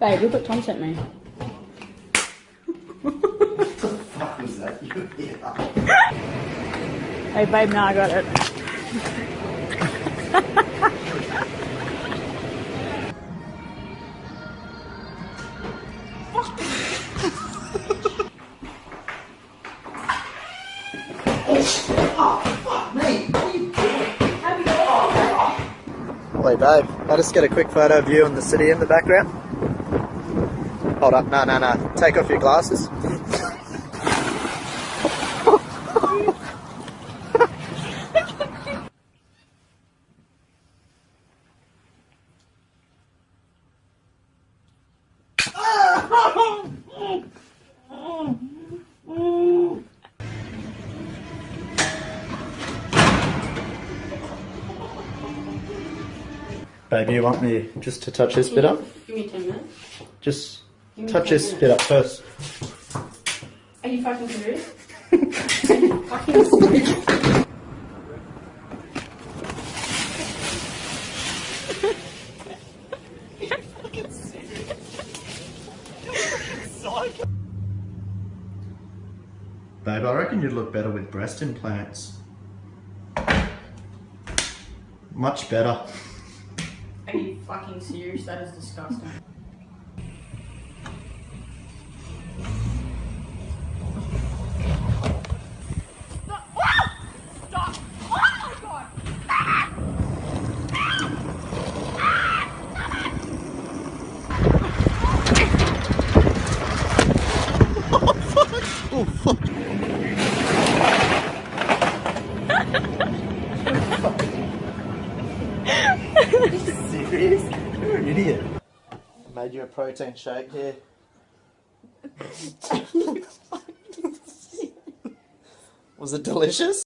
Babe, look what Tom sent me. What the fuck was that? Hey, babe, now I got it. Wait, babe, I'll just get a quick photo of you and the city in the background. Hold up, no, no, no. Take off your glasses. Baby, you want me just to touch this bit up? Give me 10 minutes. Just Give me touch 10 this minutes. up first. Are you fucking serious? Are you fucking serious? Babe, I reckon you'd look better with breast implants. Much better. Are you fucking serious? That is disgusting. Oh, serious? You're an idiot. Made you a protein shake here. Was it delicious?